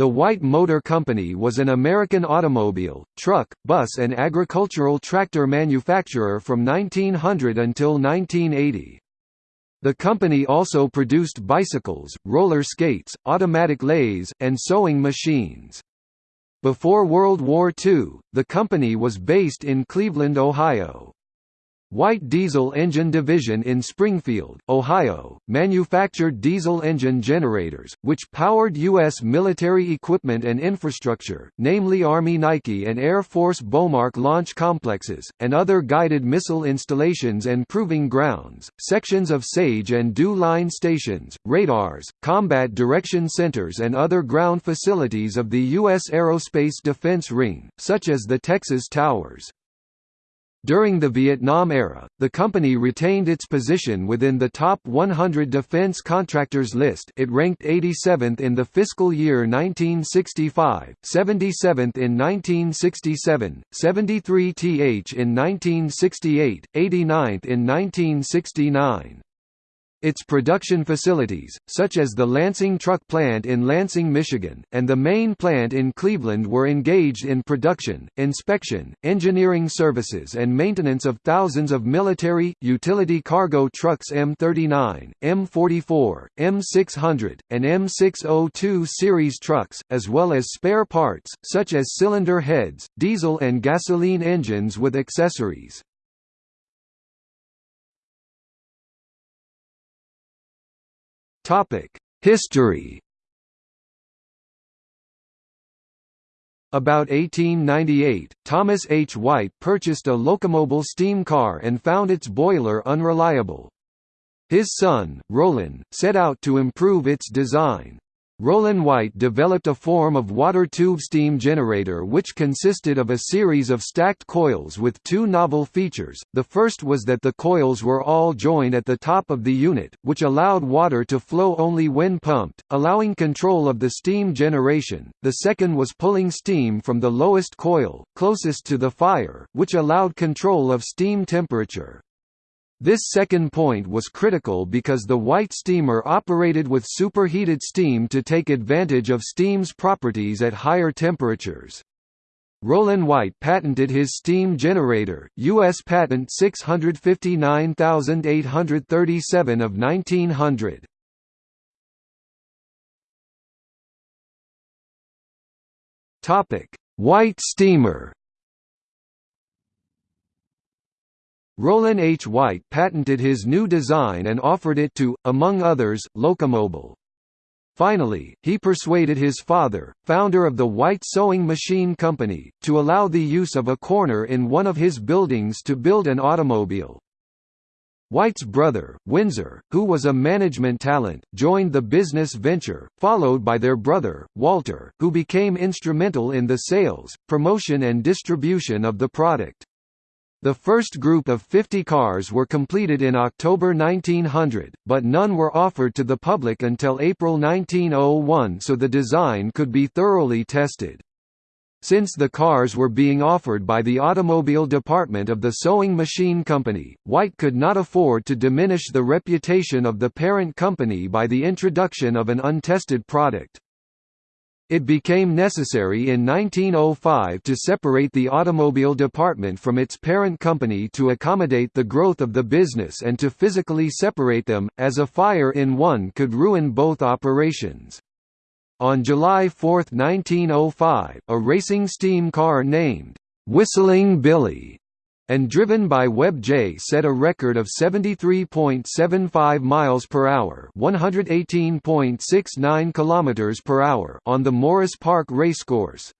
The White Motor Company was an American automobile, truck, bus and agricultural tractor manufacturer from 1900 until 1980. The company also produced bicycles, roller skates, automatic lathes, and sewing machines. Before World War II, the company was based in Cleveland, Ohio. White Diesel Engine Division in Springfield, Ohio, manufactured diesel engine generators, which powered U.S. military equipment and infrastructure, namely Army Nike and Air Force BOMARC launch complexes, and other guided missile installations and proving grounds, sections of SAGE and DEW line stations, radars, combat direction centers and other ground facilities of the U.S. Aerospace Defense Ring, such as the Texas Towers. During the Vietnam era, the company retained its position within the top 100 defense contractors list it ranked 87th in the fiscal year 1965, 77th in 1967, 73th in 1968, 89th in 1969. Its production facilities, such as the Lansing Truck Plant in Lansing, Michigan, and the main plant in Cleveland were engaged in production, inspection, engineering services and maintenance of thousands of military, utility cargo trucks M39, M44, M600, and M602 series trucks, as well as spare parts, such as cylinder heads, diesel and gasoline engines with accessories. History About 1898, Thomas H. White purchased a Locomobile steam car and found its boiler unreliable. His son, Rollin, set out to improve its design. Rollin White developed a form of water tube steam generator which consisted of a series of stacked coils with two novel features, the first was that the coils were all joined at the top of the unit, which allowed water to flow only when pumped, allowing control of the steam generation, the second was pulling steam from the lowest coil, closest to the fire, which allowed control of steam temperature. This second point was critical because the White steamer operated with superheated steam to take advantage of steam's properties at higher temperatures. Rollin White patented his steam generator, U.S. Patent 659837 of 1900. White steamer Rollin H. White patented his new design and offered it to, among others, Locomobile. Finally, he persuaded his father, founder of the White Sewing Machine Company, to allow the use of a corner in one of his buildings to build an automobile. White's brother, Windsor, who was a management talent, joined the business venture, followed by their brother, Walter, who became instrumental in the sales, promotion and distribution of the product. The first group of 50 cars were completed in October 1900, but none were offered to the public until April 1901 so the design could be thoroughly tested. Since the cars were being offered by the automobile department of the sewing machine company, White could not afford to diminish the reputation of the parent company by the introduction of an untested product. It became necessary in 1905 to separate the automobile department from its parent company to accommodate the growth of the business and to physically separate them, as a fire in one could ruin both operations. On July 4, 1905, a racing steam car named, "'Whistling Billy' and driven by Webb Jay set a record of 73.75 miles per hour, 118.69 kilometers per hour on the Morris Park racecourse.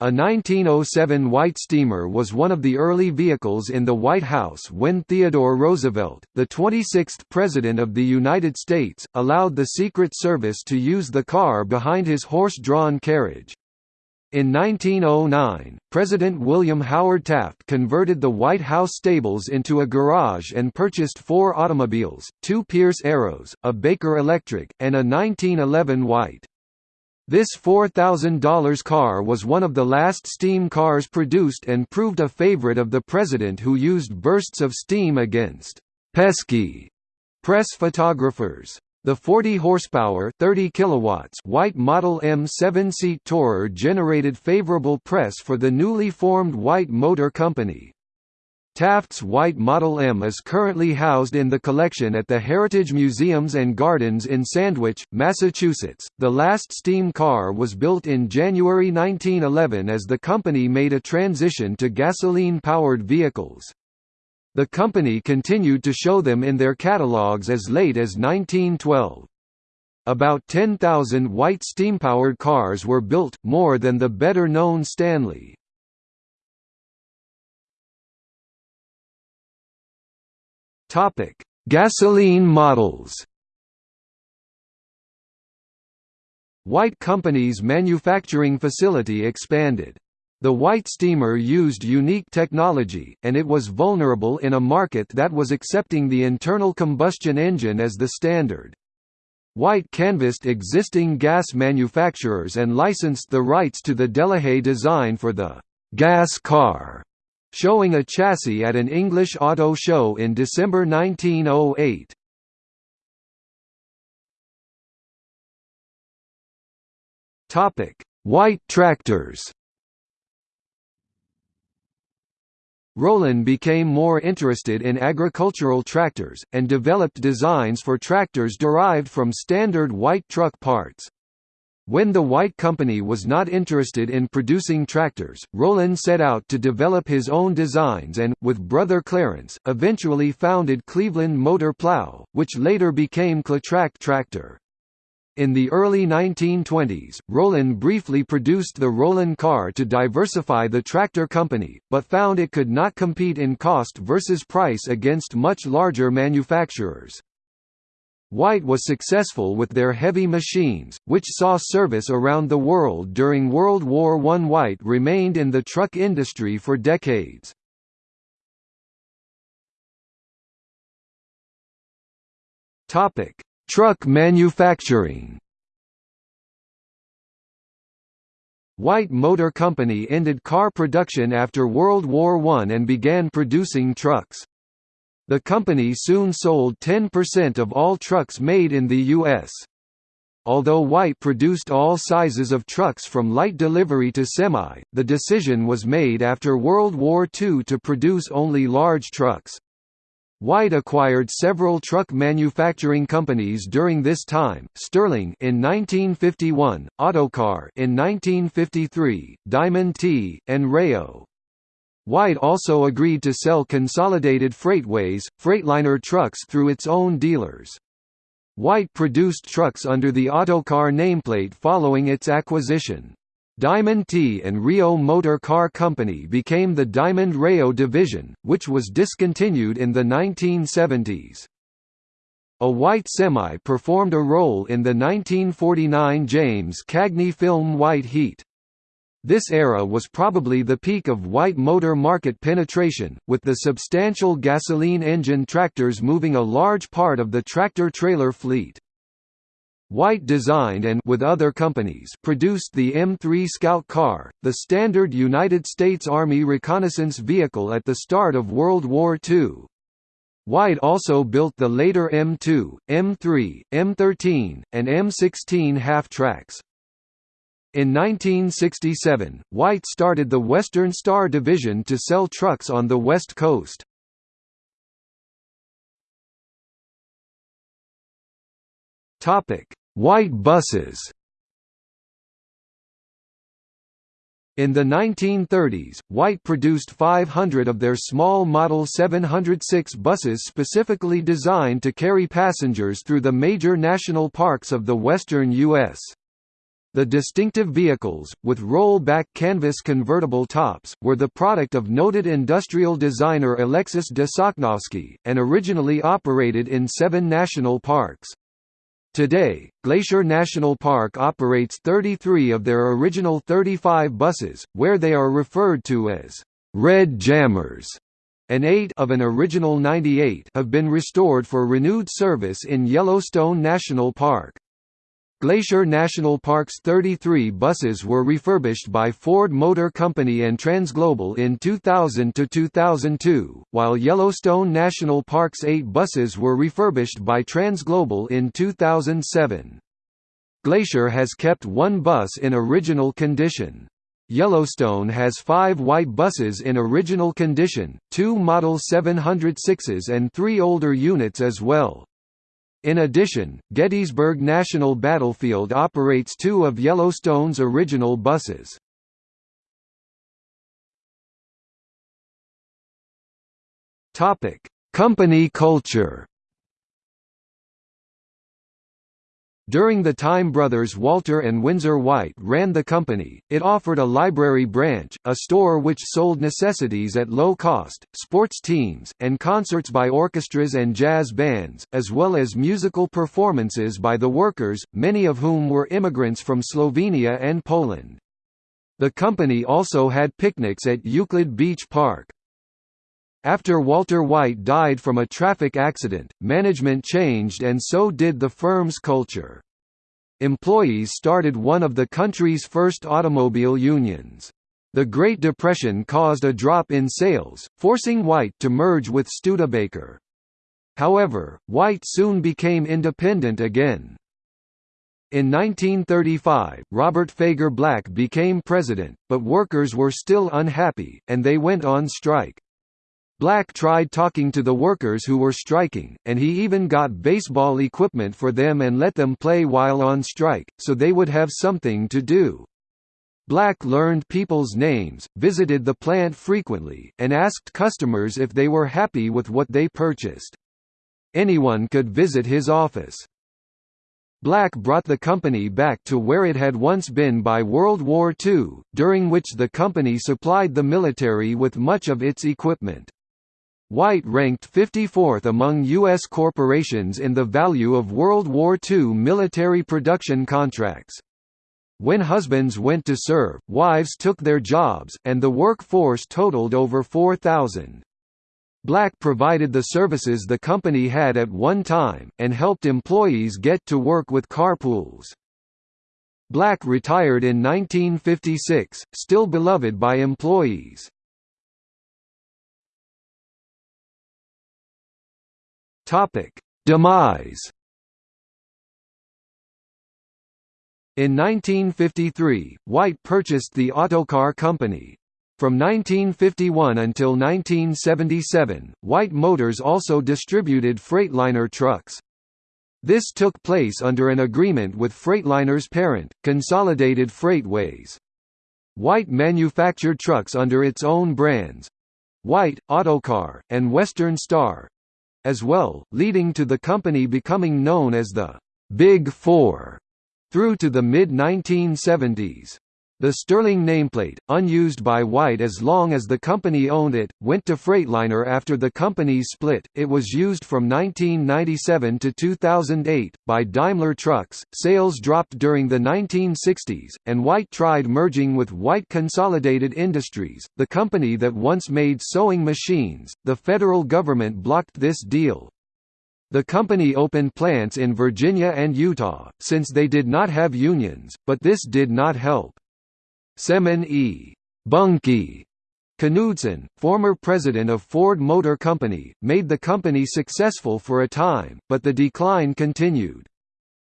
A 1907 White steamer was one of the early vehicles in the White House when Theodore Roosevelt, the 26th President of the United States, allowed the Secret Service to use the car behind his horse-drawn carriage. In 1909, President William Howard Taft converted the White House stables into a garage and purchased four automobiles, two Pierce Arrows, a Baker Electric, and a 1911 White. This $4,000 car was one of the last steam cars produced and proved a favorite of the president who used bursts of steam against «pesky» press photographers. The 40 horsepower 30 kilowatts White Model M 7-seat Tourer generated favorable press for the newly formed White Motor Company. Taft's White Model M is currently housed in the collection at the Heritage Museums and Gardens in Sandwich, Massachusetts. The last steam car was built in January 1911 as the company made a transition to gasoline-powered vehicles. The company continued to show them in their catalogues as late as 1912. About 10,000 white steam-powered cars were built, more than the better-known Stanley. Topic: Gasoline models. White Company's manufacturing facility expanded. The White steamer used unique technology, and it was vulnerable in a market that was accepting the internal combustion engine as the standard. White canvassed existing gas manufacturers and licensed the rights to the Delahaye design for the gas car showing a chassis at an English auto show in December 1908. Topic: White tractors. Rollin became more interested in agricultural tractors, and developed designs for tractors derived from standard white truck parts. When the White Company was not interested in producing tractors, Rollin set out to develop his own designs and, with brother Clarence, eventually founded Cleveland Motor Plow, which later became Cletrac Tractor. In the early 1920s, Rollin briefly produced the Rollin car to diversify the tractor company, but found it could not compete in cost versus price against much larger manufacturers. White was successful with their heavy machines, which saw service around the world during World War I. White remained in the truck industry for decades. Truck manufacturing White Motor Company ended car production after World War I and began producing trucks. The company soon sold 10% of all trucks made in the U.S. Although White produced all sizes of trucks from light delivery to semi, the decision was made after World War II to produce only large trucks. White acquired several truck manufacturing companies during this time, Sterling in 1951, Autocar in 1953, Diamond T, and Reo. White also agreed to sell Consolidated Freightways, Freightliner trucks through its own dealers. White produced trucks under the Autocar nameplate following its acquisition. Diamond T and Reo Motor Car Company became the Diamond Reo division, which was discontinued in the 1970s. A white semi performed a role in the 1949 James Cagney film White Heat. This era was probably the peak of white motor market penetration, with the substantial gasoline engine tractors moving a large part of the tractor-trailer fleet. White designed and with other companies produced the M3 Scout car, the standard United States Army reconnaissance vehicle at the start of World War II. White also built the later M2, M3, M13, and M16 half-tracks. In 1967, White started the Western Star Division to sell trucks on the West Coast. White buses In the 1930s, White produced 500 of their small Model 706 buses specifically designed to carry passengers through the major national parks of the western U.S. The distinctive vehicles, with roll-back canvas convertible tops, were the product of noted industrial designer Alexis de and originally operated in seven national parks. Today, Glacier National Park operates 33 of their original 35 buses, where they are referred to as «red jammers», and eight of an original 98 have been restored for renewed service in Yellowstone National Park. Glacier National Park's 33 buses were refurbished by Ford Motor Company and Transglobal in 2000–2002, while Yellowstone National Park's eight buses were refurbished by Transglobal in 2007. Glacier has kept one bus in original condition. Yellowstone has five white buses in original condition, two Model 706s and three older units as well. In addition, Gettysburg National Battlefield operates two of Yellowstone's original buses. Company culture During the time brothers Walter and Windsor White ran the company, it offered a library branch, a store which sold necessities at low cost, sports teams, and concerts by orchestras and jazz bands, as well as musical performances by the workers, many of whom were immigrants from Slovenia and Poland. The company also had picnics at Euclid Beach Park. After Walter White died from a traffic accident, management changed and so did the firm's culture. Employees started one of the country's first automobile unions. The Great Depression caused a drop in sales, forcing White to merge with Studebaker. However, White soon became independent again. In 1935, Robert Fager Black became president, but workers were still unhappy, and they went on strike. Black tried talking to the workers who were striking, and he even got baseball equipment for them and let them play while on strike, so they would have something to do. Black learned people's names, visited the plant frequently, and asked customers if they were happy with what they purchased. Anyone could visit his office. Black brought the company back to where it had once been by World War II, during which the company supplied the military with much of its equipment. White ranked 54th among U.S. corporations in the value of World War II military production contracts. When husbands went to serve, wives took their jobs, and the workforce totaled over 4,000. Black provided the services the company had at one time, and helped employees get to work with carpools. Black retired in 1956, still beloved by employees. Topic: Demise. In 1953, White purchased the Autocar Company. From 1951 until 1977, White Motors also distributed Freightliner trucks. This took place under an agreement with Freightliner's parent, Consolidated Freightways. White manufactured trucks under its own brands—White, Autocar, and Western Star, as well, leading to the company becoming known as the Big Four through to the mid-1970s. The Sterling nameplate, unused by White as long as the company owned it, went to Freightliner after the companies split. It was used from 1997 to 2008 by Daimler Trucks. Sales dropped during the 1960s, and White tried merging with White Consolidated Industries, the company that once made sewing machines. The federal government blocked this deal, the company opened plants in Virginia and Utah, since they did not have unions, but this did not help. Semon E. Bunkie Knudsen, former president of Ford Motor Company, made the company successful for a time, but the decline continued.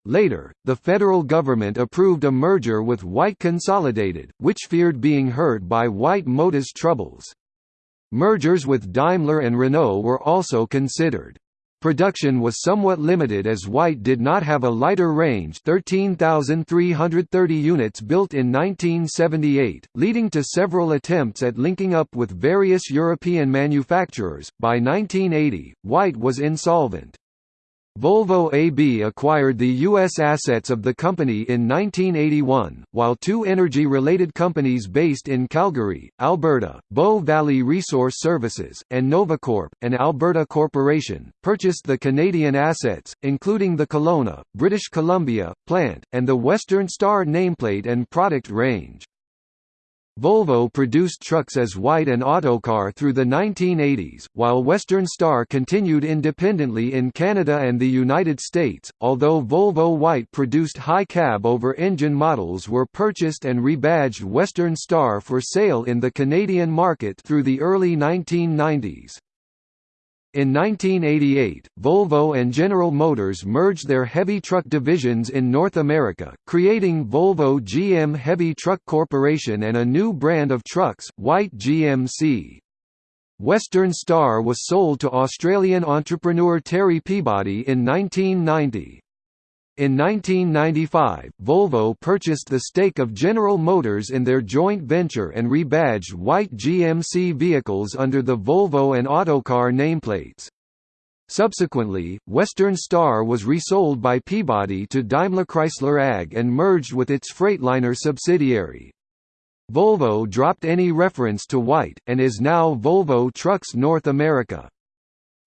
Later, the federal government approved a merger with White Consolidated, which feared being hurt by White Motors' troubles. Mergers with Daimler and Renault were also considered. Production was somewhat limited as White did not have a lighter range 13,330 units built in 1978, leading to several attempts at linking up with various European manufacturers. By 1980, White was insolvent. Volvo AB acquired the U.S. assets of the company in 1981, while two energy-related companies based in Calgary, Alberta, Bow Valley Resource Services, and Novacorp, an Alberta corporation, purchased the Canadian assets, including the Kelowna, British Columbia, plant, and the Western Star nameplate and product range. Volvo produced trucks as White and Autocar through the 1980s, while Western Star continued independently in Canada and the United States, although Volvo White produced high cab over engine models were purchased and rebadged Western Star for sale in the Canadian market through the early 1990s. In 1988, Volvo and General Motors merged their heavy truck divisions in North America, creating Volvo GM Heavy Truck Corporation and a new brand of trucks, White GMC. Western Star was sold to Australian entrepreneur Terry Peabody in 1990. In 1995, Volvo purchased the stake of General Motors in their joint venture and rebadged white GMC vehicles under the Volvo and Autocar nameplates. Subsequently, Western Star was resold by Peabody to Daimler Chrysler AG and merged with its Freightliner subsidiary. Volvo dropped any reference to white, and is now Volvo Trucks North America.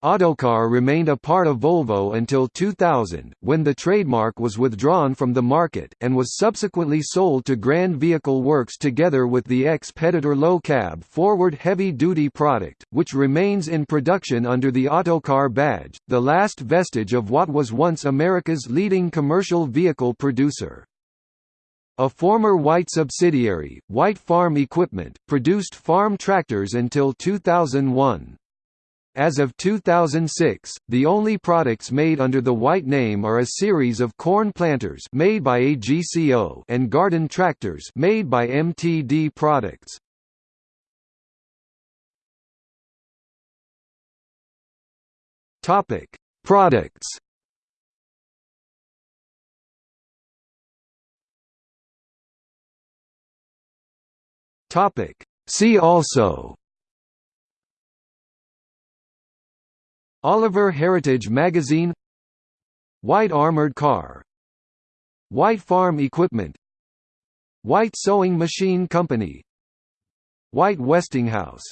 Autocar remained a part of Volvo until 2000, when the trademark was withdrawn from the market, and was subsequently sold to Grand Vehicle Works together with the Xpeditor low cab forward heavy-duty product, which remains in production under the Autocar badge, the last vestige of what was once America's leading commercial vehicle producer. A former White subsidiary, White Farm Equipment, produced farm tractors until 2001. As of 2006, the only products made under the white name are a series of corn planters made by AGCO and garden tractors made by MTD Products. Topic: Products. Topic: See also Oliver Heritage Magazine White Armored Car White Farm Equipment White Sewing Machine Company White Westinghouse